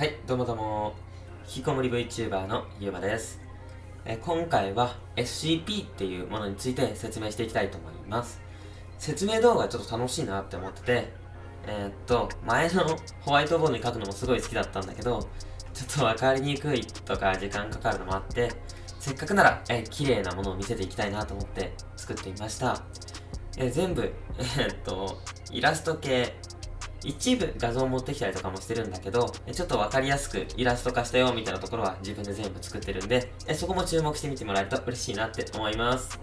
はい、どうもどうも。引きこもり VTuber のゆうまです。え今回は SCP っていうものについて説明していきたいと思います。説明動画ちょっと楽しいなって思ってて、えー、っと、前のホワイトボードに書くのもすごい好きだったんだけど、ちょっとわかりにくいとか時間かかるのもあって、せっかくなら、え綺麗なものを見せていきたいなと思って作ってみました。え全部、えー、っと、イラスト系、一部画像を持ってきたりとかもしてるんだけど、ちょっとわかりやすくイラスト化したよみたいなところは自分で全部作ってるんで、そこも注目してみてもらえると嬉しいなって思います。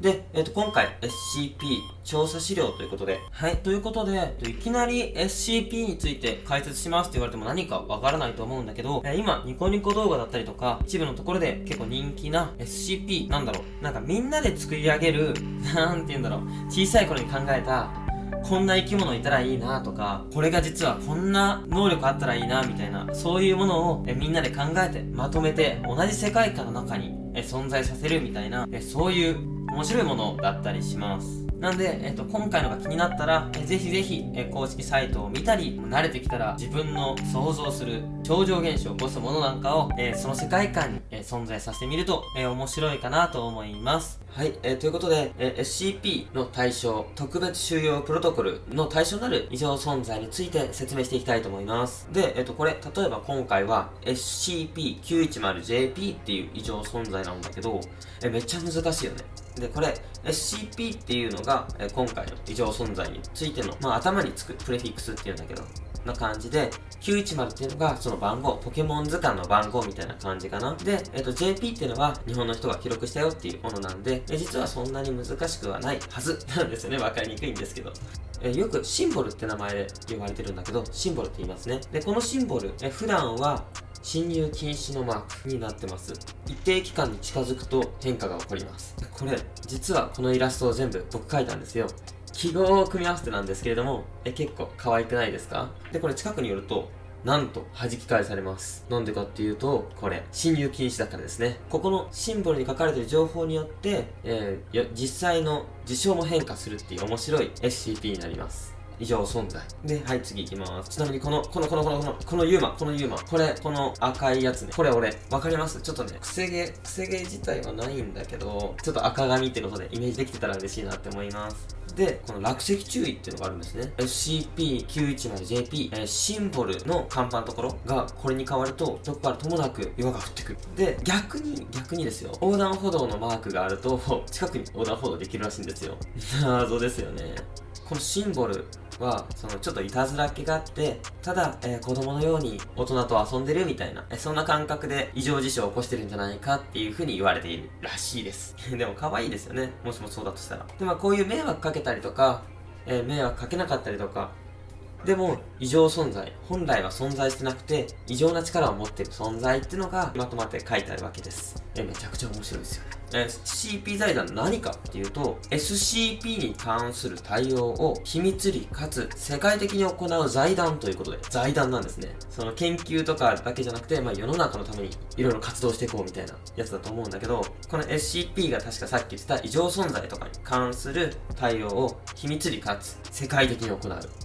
で、えっ、と、今回 SCP 調査資料ということで、はい、ということで、いきなり SCP について解説しますって言われても何かわからないと思うんだけど、今、ニコニコ動画だったりとか、一部のところで結構人気な SCP なんだろう。なんかみんなで作り上げる、なんて言うんだろう。小さい頃に考えたこんな生き物いたらいいなとか、これが実はこんな能力あったらいいなみたいな、そういうものをえみんなで考えて、まとめて、同じ世界観の中にえ存在させるみたいな、えそういう面白いものだったりします。なんで、えっと、今回のが気になったら、えぜひぜひ、え公式サイトを見たり、慣れてきたら自分の想像する超常現象を起こすものなんかを、えその世界観に、え存在させてみると、え面白いかなと思います。はい、えー、ということで、え SCP の対象、特別収容プロトコルの対象になる異常存在について説明していきたいと思います。で、えっ、と、これ、例えば今回は SCP-910JP っていう異常存在なんだけど、えめっちゃ難しいよね。で、これ、SCP っていうのが、え今回の異常存在についての、まあ、頭につくプレフィックスっていうんだけど、な感じで、910っていうのがその番号、ポケモン図鑑の番号みたいな感じかな。で、えっ、と、JP っていうのは日本の人が記録したよっていうものなんで、え実はそんなに難しくはないはずなんですよね。わかりにくいんですけど。えよくシンボルって名前で呼ばれてるんだけど、シンボルって言いますね。で、このシンボル、え普段は侵入禁止のマークになってます。一定期間に近づくと変化が起こります。これ、実はこのイラストを全部僕描いたんですよ。記号を組み合わせてなんですけれども、え、結構可愛くないですか？で、これ近くによると、なんと弾き返されます。なんでかっていうと、これ、侵入禁止だからですね。ここのシンボルに書かれてる情報によって、えー、実際の事象も変化するっていう面白い SCP になります。以上存在。で、はい、次行きます。ちなみにこの、この、この、この、この、このユーマ、このユーマ、これ、この赤いやつね。これ俺、わかります？ちょっとね、くせ毛、くせ毛自体はないんだけど、ちょっと赤髪ってことでイメージできてたら嬉しいなって思います。で、この落石注意っていうのがあるんですね。SCP-910JP、えー、シンボルの看板のところがこれに変わると、どこからともなく岩が降ってくる。で、逆に、逆にですよ。横断歩道のマークがあると、近くに横断歩道できるらしいんですよ。謎ですよね。このシンボルは、そのちょっといたずらっ気があって、ただ、えー、子供のように大人と遊んでるみたいな、え、そんな感覚で異常事象を起こしてるんじゃないかっていう風に言われているらしいです。でも可愛いですよね。もしもそうだとしたら。で、まあこういう迷惑かけたりとか、えー、迷惑かけなかったりとか、でも、異常存在。本来は存在してなくて、異常な力を持っている存在っていうのがまとまって書いてあるわけです。え、めちゃくちゃ面白いですよね。SCP 財団何かっていうと、SCP に関する対応を秘密裏かつ世界的に行う財団ということで、財団なんですね。その研究とかだけじゃなくて、まあ世の中のためにいろいろ活動していこうみたいなやつだと思うんだけど、この SCP が確かさっき言ってた異常存在とかに関する対応を秘密裏かつ世界的に行う。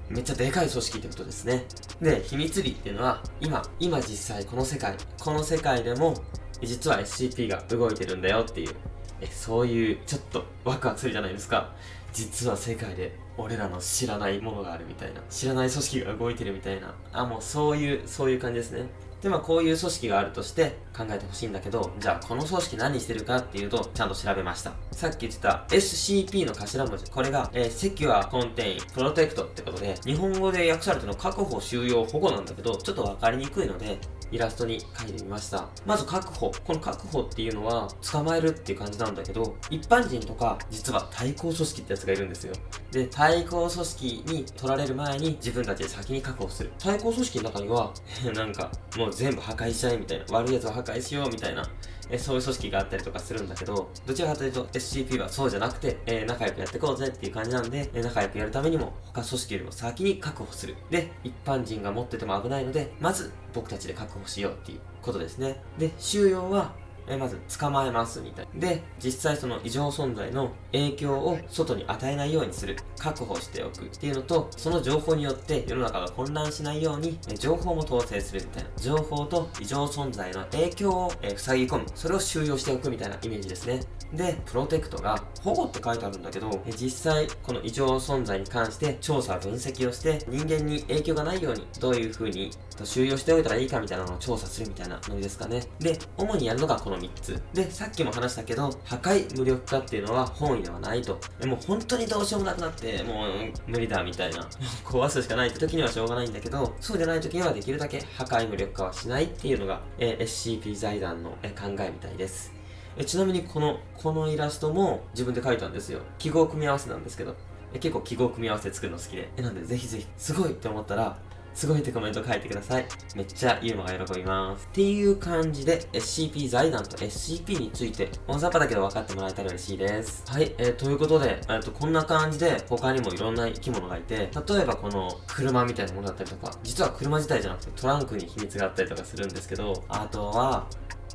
めっちゃでかい組織ってことですね。で、秘密裏っていうのは、今、今実際この世界、この世界でも実は SCP が動いてるんだよっていう、えそういうちょっとワクワクするじゃないですか。実は世界で俺らの知らないものがあるみたいな。知らない組織が動いてるみたいな。あ、もうそういう、そういう感じですね。で、まあこういう組織があるとして考えてほしいんだけど、じゃあこの組織何してるかっていうと、ちゃんと調べました。さっき言ってた SCP の頭文字。これが、えー、セキュア、コンテイン、プロテクトってことで、日本語で訳されての確保、収容、保護なんだけど、ちょっとわかりにくいので、イラストに書いてみました。まず確保。この確保っていうのは、捕まえるっていう感じなんだけど、一般人とか、実は対抗組織ってやつがいるんですよ。で、対抗組織に取られる前に自分たちで先に確保する。対抗組織の中には、なんか、もう全部破壊しちゃえみたいな、悪いやつを破壊しようみたいな、えそういう組織があったりとかするんだけど、どちらかというと SCP はそうじゃなくて、え、仲良くやっていこうぜっていう感じなんで、え、仲良くやるためにも他組織よりも先に確保する。で、一般人が持ってても危ないので、まず僕たちで確保しようっていうことですね。で、収容はえまず捕まえますみたいな。で実際その異常存在の影響を外に与えないようにする。確保しておくっていうのとその情報によって世の中が混乱しないようにえ情報も統制するみたいな。情報と異常存在の影響をえ塞ぎ込む。それを収容しておくみたいなイメージですね。でプロテクトが保護って書いてあるんだけどえ実際この異常存在に関して調査分析をして人間に影響がないようにどういう風に収容しておいたらいいかみたいなのを調査するみたいなノリですかね。で主にやるのがこのの3つ。でさっきも話したけど破壊無力化っていうのは本意ではないと。でも本当にどうしようもなくなってもう無理だみたいな。壊すしかないって時にはしょうがないんだけどそうじゃない時にはできるだけ破壊無力化はしないっていうのが、え、SCP 財団の、え考えみたいです。えちなみにこのこのイラストも自分で描いたんですよ。記号組み合わせなんですけど。え結構記号組み合わせ作るの好きで。えなんでぜひぜひすごいって思ったらすごいってコメント書いてください。めっちゃユーモが喜びます。っていう感じで SCP 財団と SCP について大雑把だけど分かってもらえたら嬉しいです。はい、えー、ということで、えー、とこんな感じで他にもいろんな生き物がいて、例えばこの車みたいなものだったりとか、実は車自体じゃなくてトランクに秘密があったりとかするんですけど、あとは、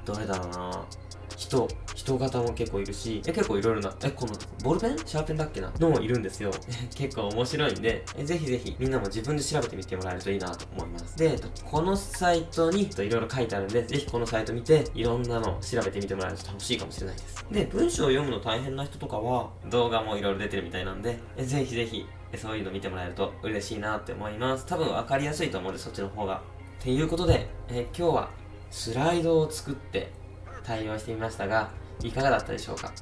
どれだろうな人、人型も結構いるし、え、結構いろいろな、え、この、ボールペン？シャーペンだっけな？のもいるんですよ。結構面白いんで、え、ぜひぜひみんなも自分で調べてみてもらえるといいなと思います。で、このサイトにいろいろ書いてあるんで、ぜひこのサイト見て、いろんなの調べてみてもらえると楽しいかもしれないです。で、文章を読むの大変な人とかは、動画もいろいろ出てるみたいなんで、えぜひぜひ、そういうの見てもらえると嬉しいなって思います。多分分かりやすいと思うんで、そっちの方が。っていうことで、え今日はスライドを作って対応してみましたが、いかがだったでしょうか？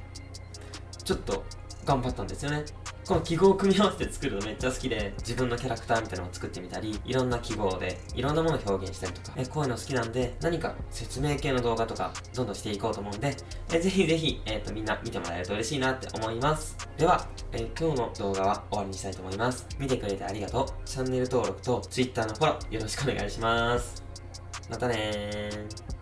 ちょっと頑張ったんですよね。この記号を組み合わせて作るのめっちゃ好きで、自分のキャラクターみたいなのを作ってみたり、いろんな記号でいろんなものを表現したりとか、えこういうの好きなんで、何か説明系の動画とかどんどんしていこうと思うんで、えぜひぜひ、えっ、ー、とみんな見てもらえると嬉しいなって思います。では、えー、今日の動画は終わりにしたいと思います。見てくれてありがとう。チャンネル登録と Twitter のフォローよろしくお願いします。またねー。